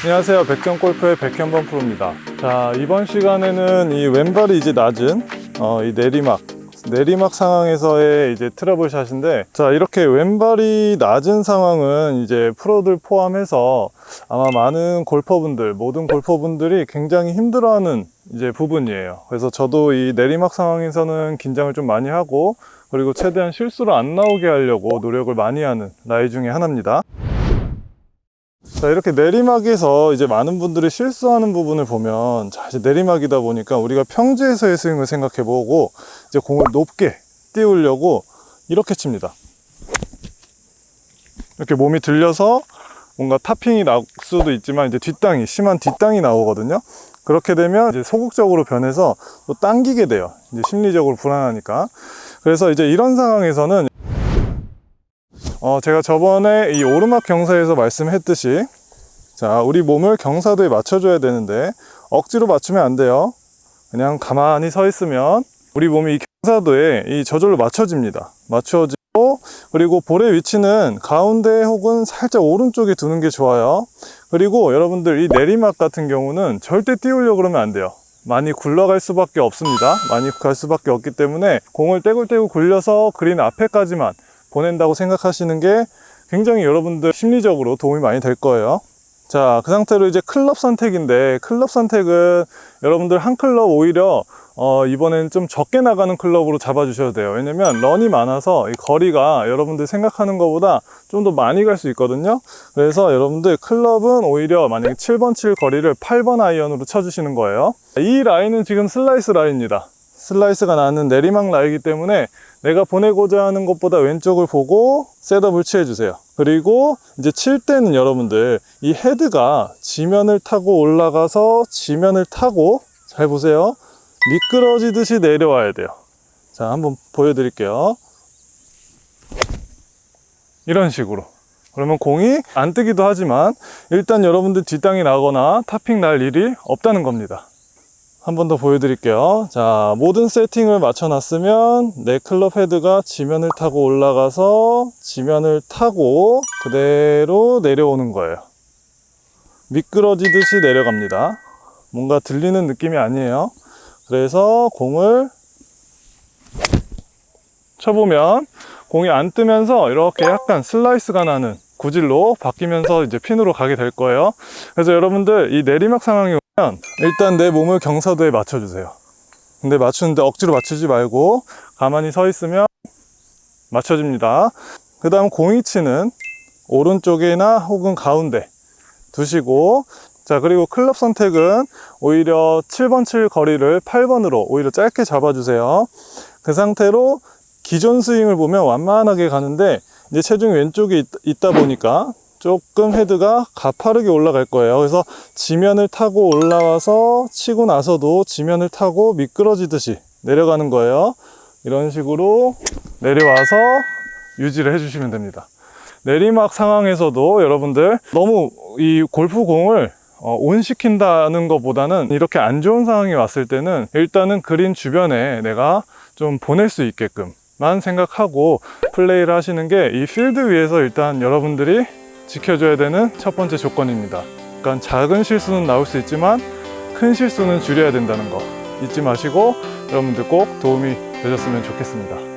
안녕하세요. 백전골프의 백현범 프로입니다. 자 이번 시간에는 이 왼발이 이제 낮은 어, 이 내리막 내리막 상황에서의 이제 트러블 샷인데 자 이렇게 왼발이 낮은 상황은 이제 프로들 포함해서 아마 많은 골퍼분들 모든 골퍼분들이 굉장히 힘들어하는 이제 부분이에요. 그래서 저도 이 내리막 상황에서는 긴장을 좀 많이 하고 그리고 최대한 실수를 안 나오게 하려고 노력을 많이 하는 라이 중에 하나입니다 자 이렇게 내리막에서 이제 많은 분들이 실수하는 부분을 보면 자 이제 내리막이다 보니까 우리가 평지에서의 스윙을 생각해 보고 이제 공을 높게 띄우려고 이렇게 칩니다. 이렇게 몸이 들려서 뭔가 타핑이 날 수도 있지만 이제 뒷땅이 심한 뒷땅이 나오거든요. 그렇게 되면 이제 소극적으로 변해서 또 당기게 돼요. 이제 심리적으로 불안하니까. 그래서 이제 이런 상황에서는 어, 제가 저번에 이 오르막 경사에서 말씀했듯이 자 우리 몸을 경사도에 맞춰줘야 되는데 억지로 맞추면 안 돼요. 그냥 가만히 서 있으면 우리 몸이 이 경사도에 이 저절로 맞춰집니다. 맞춰지고 그리고 볼의 위치는 가운데 혹은 살짝 오른쪽에 두는 게 좋아요. 그리고 여러분들 이 내리막 같은 경우는 절대 띄우려고 그러면 안 돼요. 많이 굴러갈 수밖에 없습니다. 많이 갈 수밖에 없기 때문에 공을 떼굴떼굴 굴려서 그린 앞에까지만 보낸다고 생각하시는 게 굉장히 여러분들 심리적으로 도움이 많이 될 거예요. 자 그 상태로 이제 클럽 선택인데 클럽 선택은 여러분들 한 클럽 오히려 어, 이번엔 좀 적게 나가는 클럽으로 잡아 주셔도 돼요. 왜냐면 런이 많아서 이 거리가 여러분들 생각하는 것보다 좀 더 많이 갈 수 있거든요. 그래서 여러분들 클럽은 오히려 만약에 7번 칠 거리를 8번 아이언으로 쳐 주시는 거예요. 이 라이는 지금 슬라이스 라이입니다 슬라이스가 나는 내리막 라이기 때문에 내가 보내고자 하는 것보다 왼쪽을 보고 셋업을 취해 주세요. 그리고 이제 칠 때는 여러분들 이 헤드가 지면을 타고 올라가서 지면을 타고 잘 보세요. 미끄러지듯이 내려와야 돼요. 자 한번 보여드릴게요. 이런 식으로. 그러면 공이 안 뜨기도 하지만 일단 여러분들 뒷땅이 나거나 타핑 날 일이 없다는 겁니다 한 번 더 보여드릴게요. 자 모든 세팅을 맞춰 놨으면 내 클럽 헤드가 지면을 타고 올라가서 지면을 타고 그대로 내려오는 거예요. 미끄러지듯이 내려갑니다. 뭔가 들리는 느낌이 아니에요. 그래서 공을 쳐보면 공이 안 뜨면서 이렇게 약간 슬라이스가 나는 구질로 바뀌면서 이제 핀으로 가게 될 거예요. 그래서 여러분들 이 내리막 상황이 일단 내 몸을 경사도에 맞춰주세요. 근데 맞추는데 억지로 맞추지 말고 가만히 서 있으면 맞춰집니다. 그 다음 공이치는 오른쪽이나 혹은 가운데 두시고 자 그리고 클럽 선택은 오히려 7번 칠 거리를 8번으로 오히려 짧게 잡아주세요. 그 상태로 기존 스윙을 보면 완만하게 가는데 이제 체중이 왼쪽에 있, 다 보니까 조금 헤드가 가파르게 올라갈 거예요. 그래서 지면을 타고 올라와서 치고 나서도 지면을 타고 미끄러지듯이 내려가는 거예요. 이런 식으로 내려와서 유지를 해주시면 됩니다. 내리막 상황에서도 여러분들 너무 이 골프공을 어, 온 시킨다는 것보다는 이렇게 안 좋은 상황이 왔을 때는 일단은 그린 주변에 내가 좀 보낼 수 있게끔 만 생각하고 플레이를 하시는 게 이 필드 위에서 일단 여러분들이 지켜줘야 되는 첫 번째 조건입니다. 그러니까 작은 실수는 나올 수 있지만 큰 실수는 줄여야 된다는 거 잊지 마시고 여러분들 꼭 도움이 되셨으면 좋겠습니다